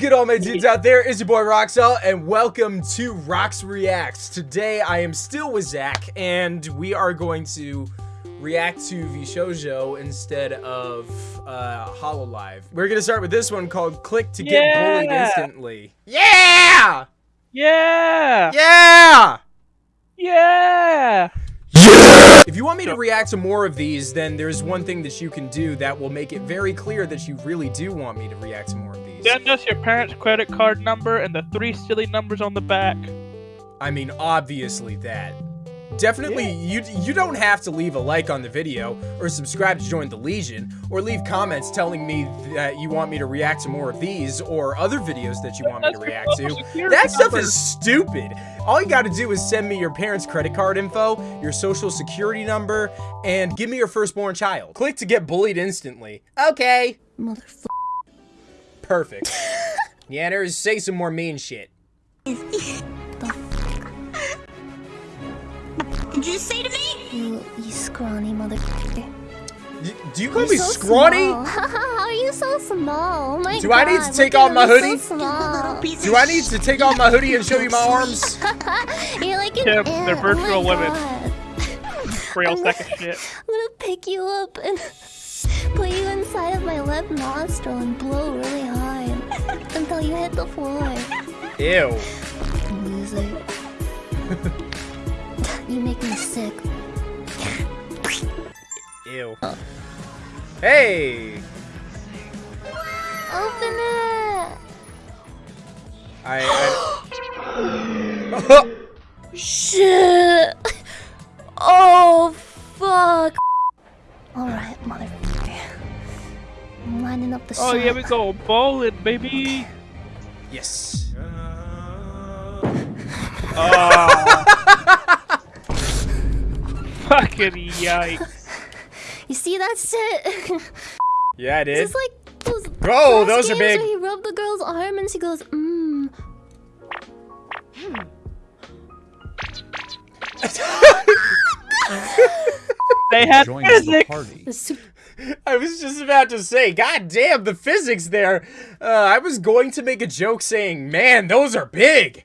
good, all my dudes out there? It's your boy Roxel, and welcome to Rox Reacts. Today, I am still with Zach, and we are going to react to VShojo instead of uh, Hololive. We're gonna start with this one called "Click to Get Yeah! Bullied Instantly." Yeah! Yeah! Yeah! Yeah! If you want me to react to more of these, then there's one thing that you can do that will make it very clear that you really do want me to react to more of these. Send us your parents' credit card number and the three silly numbers on the back. I mean, obviously that. Definitely, you you don't have to leave a like on the video, or subscribe to join the Legion, or leave comments telling me that you want me to react to more of these, or other videos that you want me to react to. security That stuff is stupid. All you gotta do is send me your parents' credit card info, your social security number, and give me your firstborn child. Click to get bullied instantly. Okay. Motherfucker. Perfect. Yanners, say some more mean shit. Did you say to me? You, you scrawny motherfucker. D- do you call me You're so scrawny? are you so small? Oh my Do god. I need to take off my hoodie? So. Do I need to take off my hoodie and show you my arms? You're like an Tim, ant. they're oh virtual my women. God. Real I'm second shit. I'm gonna pick you up and put you inside of my left nostril and blow really hard until you hit the floor. Ew. Loser. you make me sick. Ew. Hey! Open it! I. I... Shit! Oh, fuck! Alright, motherfucker. I'm lining up the Oh, shot. yeah, we go bowling, baby. Yes. Oh. Fucking yikes. You see that shit? Yeah, I did. It's like those. Oh, Flash those are games big. Where he rubbed the girl's arm and she goes, mmm. They had join the physics. party. The super I was just about to say, God damn, the physics there. Uh, I was going to make a joke saying, man, those are big.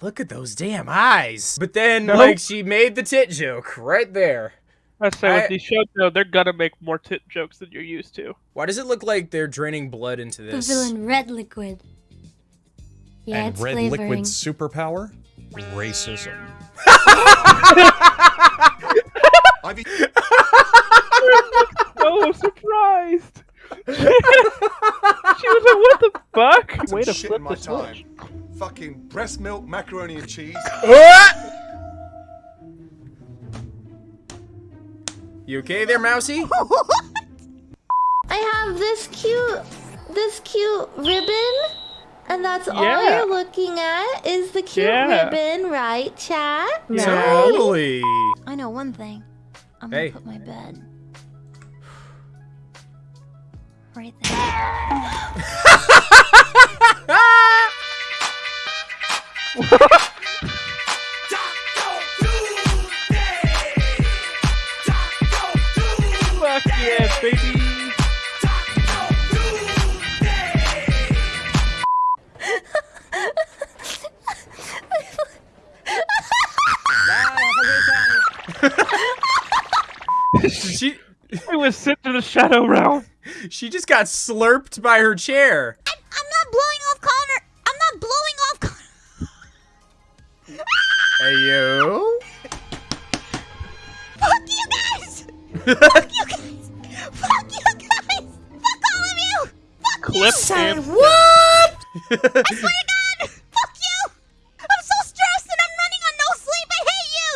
Look at those damn eyes. But then, Nope. like, she made the tit joke right there. I say I- with these shows, though, they're gonna make more tit jokes than you're used to. Why does it look like they're draining blood into this? the villain red liquid. Yeah, and it's red flavoring. liquid superpower? Racism. I've Oh, surprised! she was like, "What the fuck?" Way to shit flip in my the time. switch. Fucking breast milk, macaroni and cheese. You okay there, Mousy? I have this cute, this cute ribbon, and that's all you're looking at is the cute Yeah. ribbon, right, chat? Yeah. Totally. I know one thing. I'm Hey. gonna put my bed right there. Fuck yeah, baby! she It was sent to the shadow realm. She just got slurped by her chair. I'm not blowing off Connor. I'm not blowing off Connor. Hey you. Fuck you guys! Fuck you guys! Fuck you guys! Fuck all of you! Fuck Clip you! him. What? I swear to God! Fuck you! I'm so stressed and I'm running on no sleep. I hate you.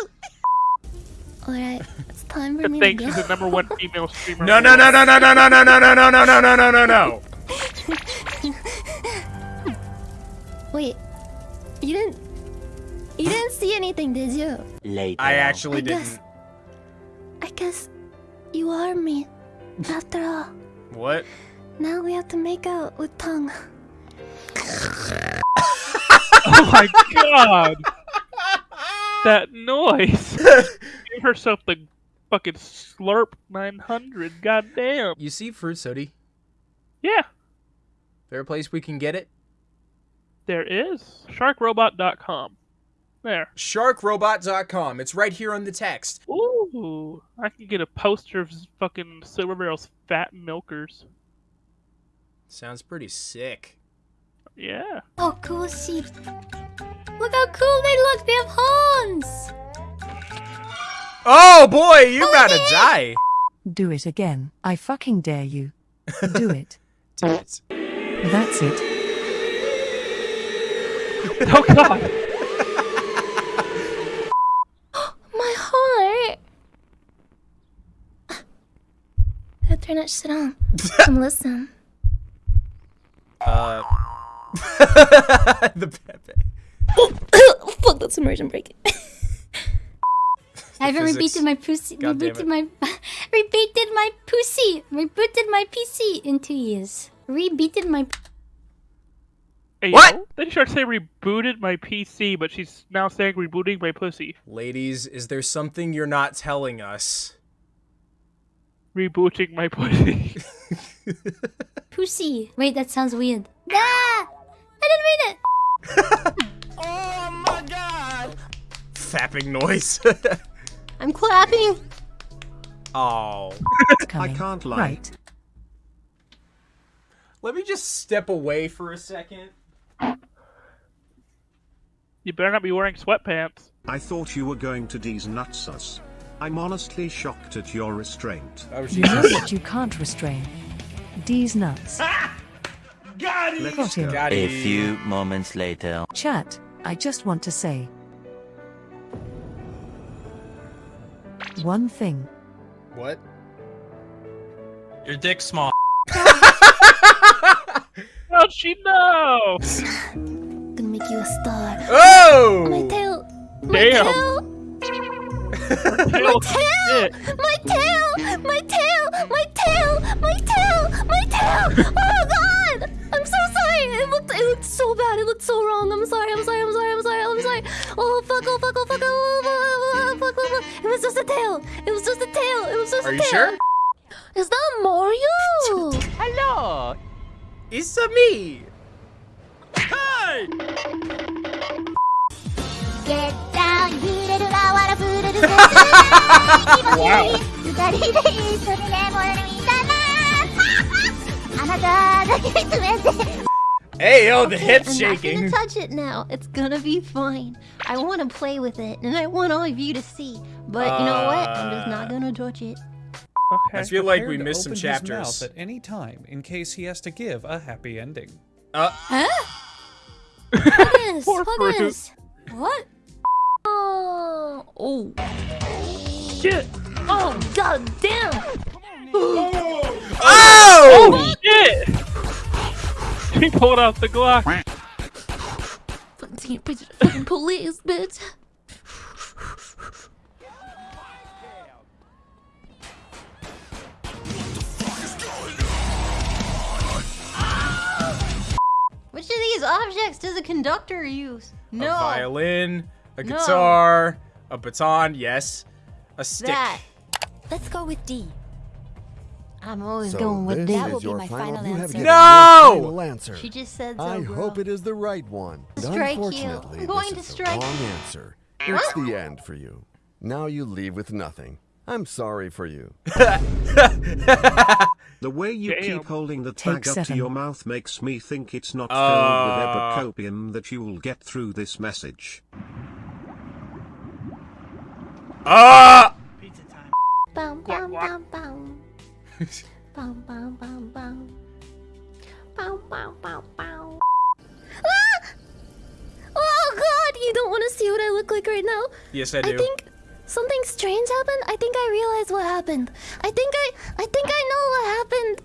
All right, it's time for me think to she's go. the number one female streamer. No no no no no no no no no no no no no no no no no. Wait, you didn't. You didn't see anything, did you? Later. I actually I didn't. guess- I guess you are me. After all, What? now we have to make out with tongue. Oh my god! that noise! Give herself the fucking slurp 900. Goddamn. You see fruit soda? Yeah. There a place we can get it? There is sharkrobot.com. There. Sharkrobot.com. It's right here on the text. Ooh, I can get a poster of fucking Silvervale's fat milkers. Sounds pretty sick. Yeah. Oh, cool sheep. Look how cool they look. They have horns. Oh boy, you're about to die. Do it again. I fucking dare you. Do it. Do it. That's it. Oh god. My heart. Gotta turn that shit on. and listen. Uh. the Pepe. Fuck, that's immersion break. I haven't Physics. rebooted my pussy. God damn Rebooted my rebooted my pussy. Rebooted my PC in two years. Rebooted my. Hey, What? yo, Then she started to say rebooted my PC, but she's now saying rebooting my pussy. Ladies, is there something you're not telling us? Rebooting my pussy. Pussy. Wait, that sounds weird. Ah! I didn't mean it. Oh my god! Fapping noise. I'm clapping. oh. It's coming. can't lie. Right. Let me just step away for a second. you better not be wearing sweatpants. I thought you were going to D's nuts us. I'm honestly shocked at your restraint. Oh, You know what you can't restrain? D's nuts. Ah! Let's Got him. go. Got A few moments later. Chat, I just want to say one thing. What? Your dick's small. How'd she know? Gonna make you a star. Oh! My tail. My Damn. tail. Tail tail! My tail! My tail! My tail! My tail! My tail! Oh god! I'm so sorry. It looked it looked so bad. It looked so wrong. I'm sorry. I'm sorry. I'm sorry. Are you sure? Is that Mario? Hello! It's -a me! Hey! Get down, wow. Hey, yo, the okay, hip's shaking. I'm gonna touch it now. It's gonna be fine. I want to play with it, and I want all of you to see. But uh... you know what? I'm just not gonna touch it. Okay. I feel like we missed some open his chapters. mouth at any time in case he has to give a happy ending. Uh, Huh? Yes, Poor fruit. Huggies. What? Oh, oh, Shit. oh, god damn! oh! oh Shit! He pulled out the Glock. Fucking police, bitch. These objects does a conductor use? No. A violin, a No. guitar, a baton, yes. A stick. That. Let's go with D. I'm always So going with this D. is your final, you have given No! final answer. She just said so, I bro. hope it is the right one. Strike you. Unfortunately, I'm going this to is strike the wrong you. answer. It's the end for you. Now you leave with nothing. I'm sorry for you. The way you Damn. keep holding the Take tag up to your mouth makes me think it's not Uh. filled with epicopium that you'll get through this message. Ah! Bum, bum, bum, bum. Bum, bum, bum, bum. Bum, bum, bum, bum. Ah! Oh god, you don't want to see what I look like right now. Yes, I I do. think something strange happened. I think I realized what happened. I think I I think I know what happened.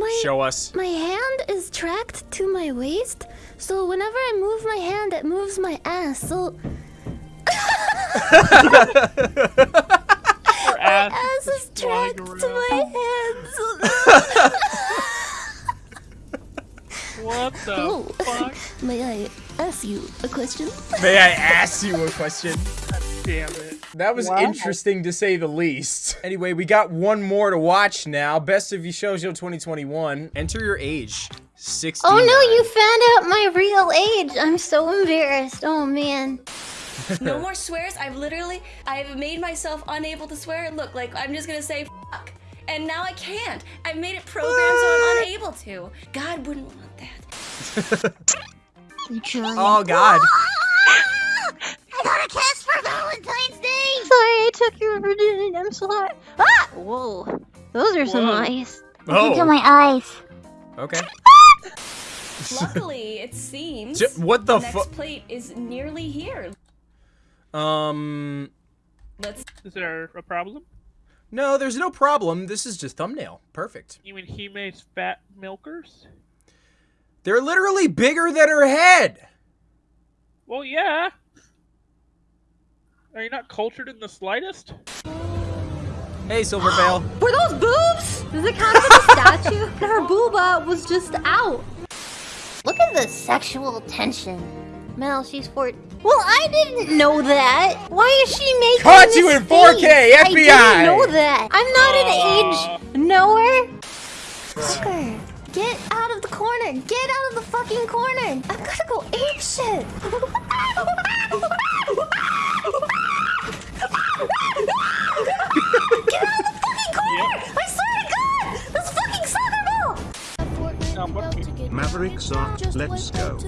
My Show us. my hand is tracked to my waist, so whenever I move my hand, it moves my ass. So Her ass. ass is flying tracked to my hand. So What the Oh. fuck? May I ask you a question? May I ask you a question? Damn it. That was interesting to say the least. Anyway, we got one more to watch now. Best of VShojo 2021. Enter your age. 69. Oh no, you found out my real age. I'm so embarrassed. Oh man. No more swears. I've literally, I've made myself unable to swear. Look, like I'm just gonna say fuck, and now I can't. I've made it programmed so I'm ah. unable to. God wouldn't want that. Oh god. I got a kiss for Valentine's Day. Sorry, I took your virginity. I'm sorry. Ah! Whoa. Those are some Whoa. eyes. Oh. Look at my eyes. Okay. Luckily, it seems J- what the the next fuck? plate is nearly here. Um. Let's. Is there a problem? No, there's no problem. This is just thumbnail. Perfect. You mean he makes fat milkers? They're literally bigger than her head. Well, yeah. Are you not cultured in the slightest? Hey, Silvervale. Were those boobs? Does it count as a statue? Her booba was just out. Look at the sexual tension. Mel, she's four. Well, I didn't know that. Why is she making Caught this you in face? 4K, I FBI. I didn't know that. I'm not Aw. an age knower. Fucker, get out of the corner. Get out of the fucking corner. I've gotta go ape shit. ball! Um, what- Maverick Zark, let's go.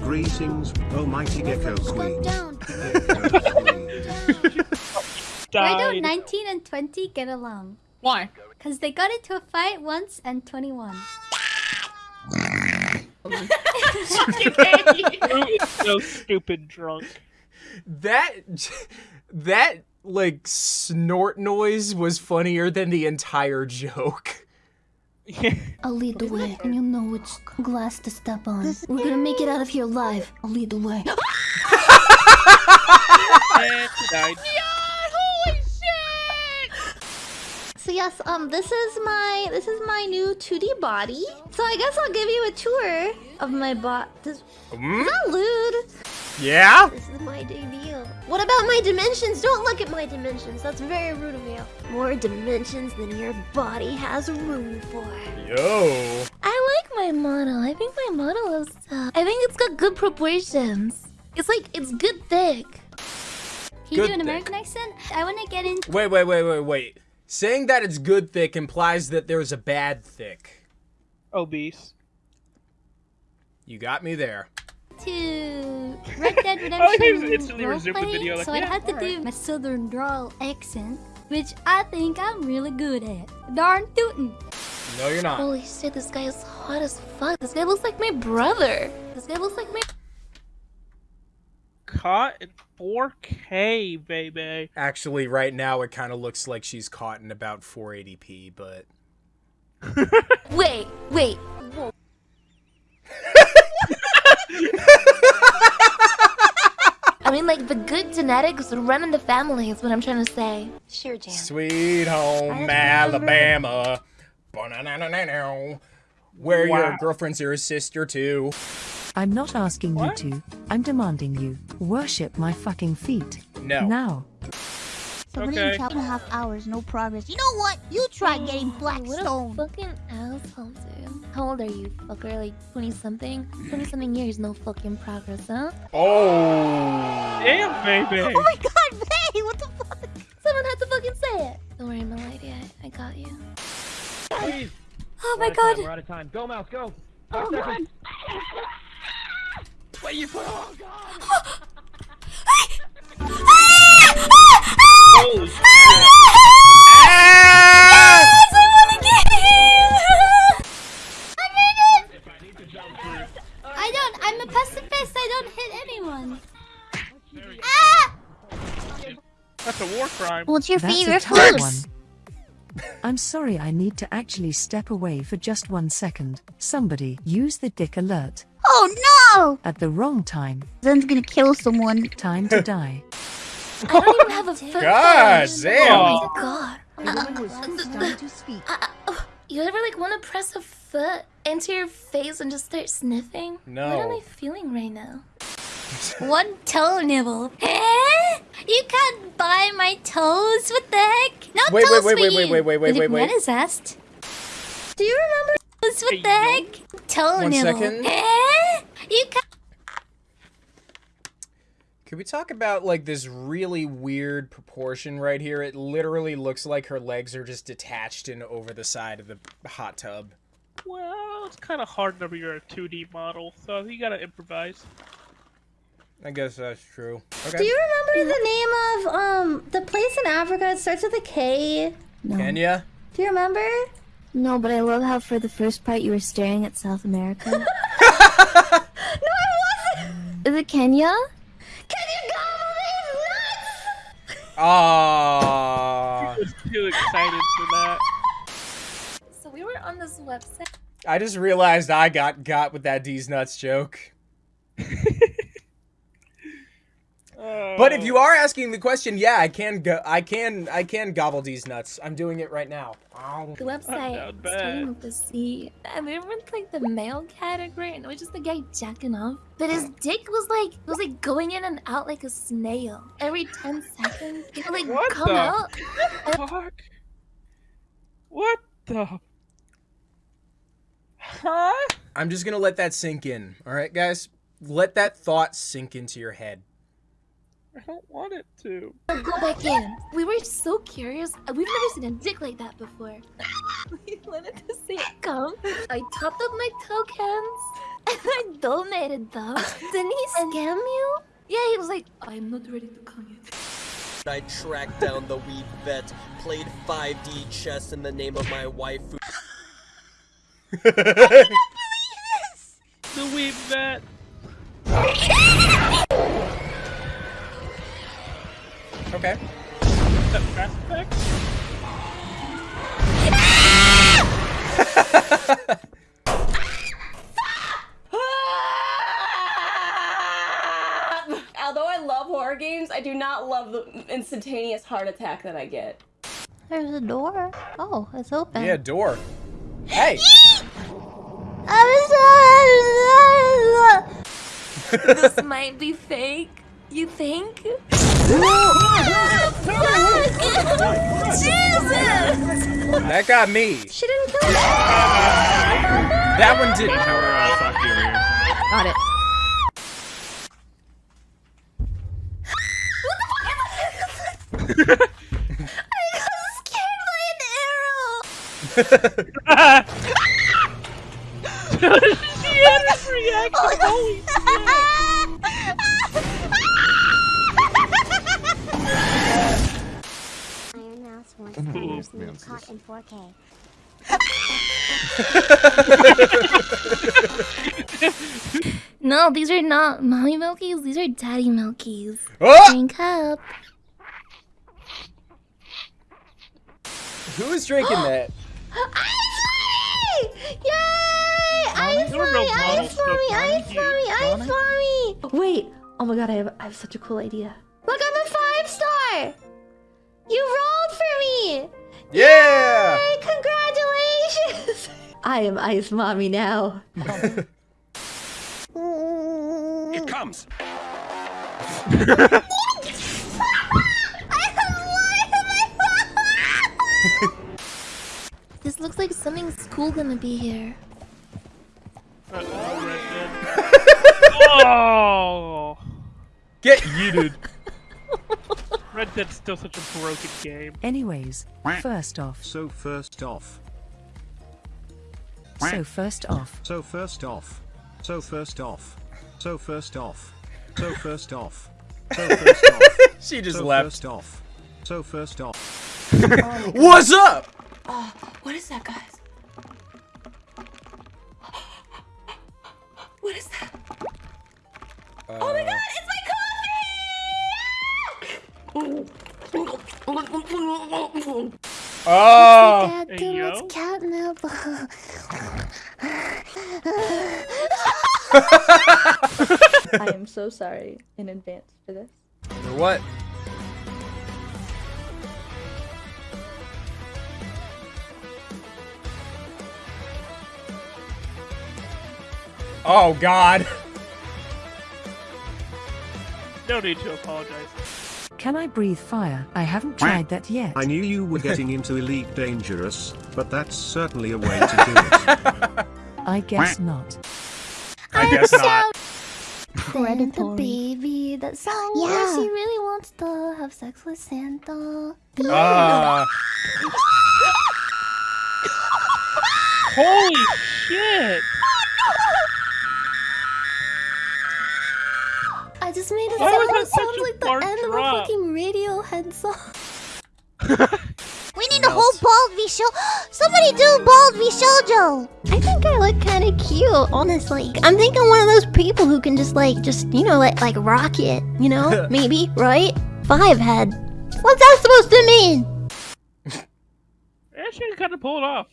Greetings, almighty Gecko Queen. Gecko Queen. Why don't 19 and 20 get along? Why? Because they got into a fight once and 21. So stupid drunk? That that like snort noise was funnier than the entire joke. I'll lead the way, and you'll know which glass to step on. We're gonna make it out of here alive. I'll lead the way. and he died. So yes, um, this is my this is my new 2D body. So I guess I'll give you a tour of my bot. This Hmm? not lewd. Yeah? This is my debut. What about my dimensions? Don't look at my dimensions. That's very rude of you. More dimensions than your body has room for. Yo. I like my model. I think my model is. Uh, I think it's got good proportions. It's like it's good thick. Can you Good do an thing. American accent? I want to get into. Wait, wait, wait, wait, wait. Saying that it's good thick implies that there's a bad thick. Obese. You got me there. To Red Dead I like Redemption instantly roleplay, video, like, so I had to alright. do my southern drawl accent, which I think I'm really good at. Darn tootin'. No, you're not. Holy shit, this guy is hot as fuck. This guy looks like my brother. This guy looks like my. Caught in 4K, baby. Actually, right now it kind of looks like she's caught in about 480p, but Wait, wait. Whoa. I mean, like, the good genetics run in the family is what I'm trying to say. Sure, Jan. sweet home Alabama. Where your girlfriend's your sister too. I'm not asking What? you to. I'm demanding you. Worship my fucking feet. No. Now. Somebody Okay. in two and a half hours, no progress. You know what? You try oh, getting Blackstone. What a fucking asshole, dude. How old are you, fucker? Like 20 something? 20 something years, no fucking progress, huh? Oh. Damn, baby. Oh my god, Faye, what the fuck? Someone had to fucking say it. Don't worry, my lady. I, I got you. Please. Oh my god. We're out of time. Go, Mouse, go. Oh god. What you put oh, on? Holy oh, shit. Ah! I wanna get him! I don't. I'm a pacifist. I don't hit anyone. Ah! That's a war crime. What's your That's favorite tough food? one. I'm sorry I need to actually step away for just one second. Somebody use the dick alert. Oh no! At the wrong time. Zen's gonna kill someone. Time to die. I don't even have a foot God fetish. damn. Oh my god. time to speak. Uh, uh, you ever like want to press a foot into your face and just start sniffing? No. What am I feeling right now? One toe nibble. Eh? You can't buy my toes? What the heck? No Wait, wait, toes wait, for wait, you. wait, wait, wait, wait, wait, wait. What is that? Do you remember What the heck? Toe One nibble. second. Eh? You can't. Could we talk about like this really weird proportion right here? It literally looks like her legs are just detached and over the side of the hot tub. Well, it's kind of hard whenever you're a 2D model, so you gotta improvise. I guess that's true. Okay. Do you remember the name of um the place in Africa? It starts with a K. Kenya? Do you remember? No, but I love how for the first part you were staring at South America. No, I wasn't. Is it Kenya? These nuts? Aww. I was too excited for that. So we were on this website. I just realized I got got with that D's nuts joke. But if oh. you are asking the question, yeah, I can go. I can. I can gobble these nuts. I'm doing it right now. Ow. The website starting with the C. And we were in like the male category, and it was just the guy jacking off. But his dick was like it was like going in and out like a snail. Every ten seconds, it would like What come the out. Fuck. What the? Huh? I'm just gonna let that sink in. All right, guys. Let that thought sink into your head. I don't want it to. Go back in. We were so curious. We've never seen a dick like that before. we wanted to see it come. I topped up my tokens and I donated them. Didn't he scam you? Yeah, he was like, I'm not ready to come yet. I tracked down the weed vet, played 5D chess in the name of my waifu. The weed vet. Okay. That Mass Effect? Although I love horror games, I do not love the instantaneous heart attack that I get. There's a door. Oh, it's open. Yeah, door. Hey. I'm sorry. this might be fake. You think? Jesus! That got me. She didn't kill me. That one didn't. Got it. What the fuck am I got scared by an arrow. she had this reaction. Oh Holy Iron Mouse wants Ooh, Thunder man, caught in 4K. No, these are not mommy milkies. These are daddy milkies. Oh! Drink up. Who is drinking that? Yay! Ice There were no mommy, model ice stuff mommy, on ice you, mommy, ice Donna. mommy. Wait. Oh my god, I have, I have such a cool idea. Look, I'm a five star. I am ice mommy now. It comes. This looks like something's cool gonna be here. Uh, oh, Red oh. Get yeeted. Red Dead's still such a broken game. Anyways, first off. So first off. So first off. So first off. So first off. So first off. So first off. So first off. She just so left. First off. So first off. What's up? Oh, what is that, guys? What is that? oh my uh, god, it's my coffee! Oh. Dad, Hey, too yo. much catnip. I am so sorry in advance for this. For what? Oh God. No need to apologize. Can I breathe fire? I haven't tried that yet. I knew you were getting into Elite Dangerous, but that's certainly a way to do it. I guess not. I guess not. Santa baby, that song Yeah. where she really wants to have sex with Santa. Uh, Holy shit! Just made a Why song was that that sounds like the end drop? of a fucking Radiohead song. We need a whole bald v show. Somebody do bald VShojo. I think I look kind of cute, honestly. I'm thinking one of those people who can just like, just you know, like like rock it. You know, maybe right? Five head. What's that supposed to mean? Yeah, she kind of pulled off.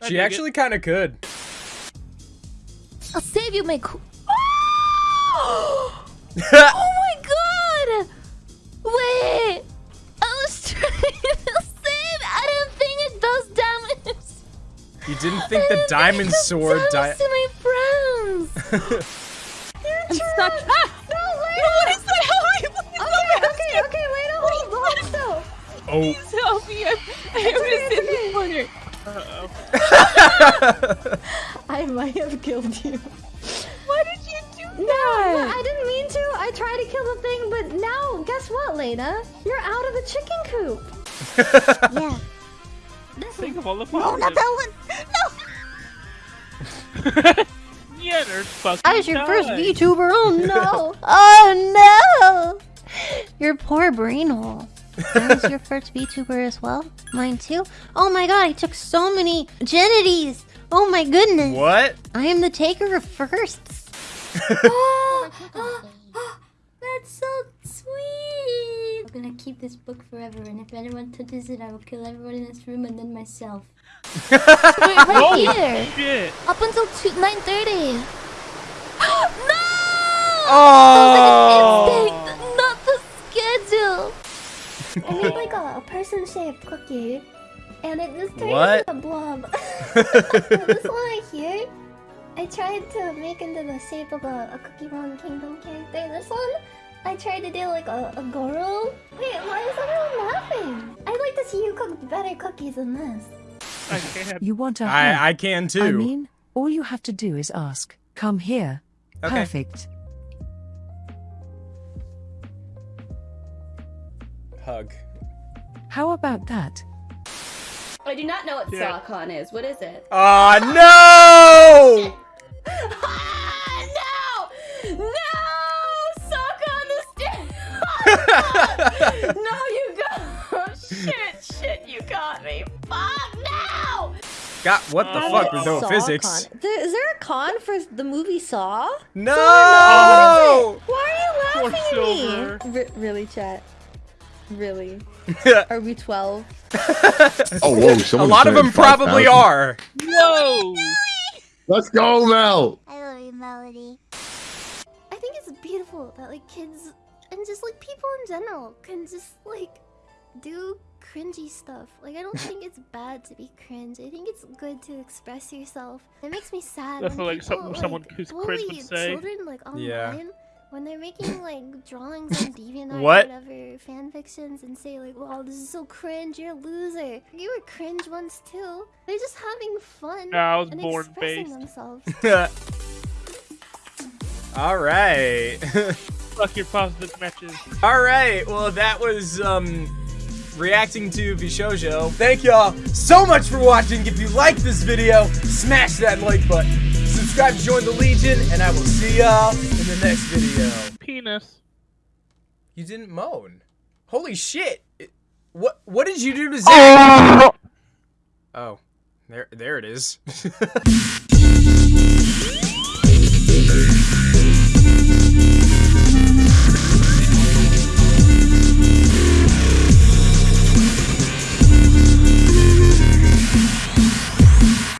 I she actually kind of could. I'll save you, my. Co- oh my god! Wait, I was trying to save. I didn't think it does damage. You didn't think the diamond sword died? to my friends. I'm stuck. Ah! No, Lena! What is that? Okay, okay, okay, Lena, hold on, so. Oh. Please help me. I, I have to sit in the corner. I might have killed you. No, I didn't mean to. I tried to kill the thing, but now, guess what, Lena? You're out of the chicken coop. yeah. Think of all the No, not positives. that yeah, there's fucking. I was your first died. VTuber. Oh no. oh no. Your poor brain hole. I was your first VTuber as well. Mine too. Oh my god, I took so many genities. Oh my goodness. What? I am the taker of firsts. Oh, oh, oh, that's so sweet. I'm gonna keep this book forever, and if anyone touches it, I will kill everyone in this room and then myself. Wait, right Holy here. shit! Up until two, 9.30. no! Oh! Instinct, not the schedule. I made like a, a person-shaped cookie, and it just turned What? into a blob. this one right here, I tried to make into the shape of a, a Cookie Run Kingdom character. This one, I tried to do like a, a Goro. Wait, why is everyone laughing? I'd like to see you cook better cookies than this. I can't. You want a hug? I I can too. I mean, all you have to do is ask. Come here. Okay. Perfect. Hug. How about that? I do not know what Yeah. Sawcon is. What is it? Ah no! Ah, no! No! Sawcon is dead! no, you got. shit, shit, you got me. Fuck, no! God, what the fuck with no Saw physics? con. Is there a con for the movie Saw? No! Why are you laughing Silver. at me? R- really, chat? Really? Are we 12? Oh, whoa, A lot of them probably 5,000. are. Whoa! Let's go, Mel. I love you, Melody. I think it's beautiful that like kids and just like people in general can just like do cringy stuff. Like I don't think it's bad to be cringe. I think it's good to express yourself. It makes me sad. That's when like people, something someone who's cringe bully would say. Children like online Yeah. When they're making like drawings on DeviantArt What? or whatever fan fictions and say like, "Wow, this is so cringe. You're a loser." You were cringe once too. They're just having fun No, I was and born expressing based. themselves. All right. Fuck your positive matches. All right. Well, that was um reacting to VShojo. Thank y'all so much for watching. If you liked this video, smash that like button. Subscribe to join the Legion, and I will see y'all in the next video. Penis. You didn't moan. Holy shit. It- what what did you do to Zach? oh. oh there there it is.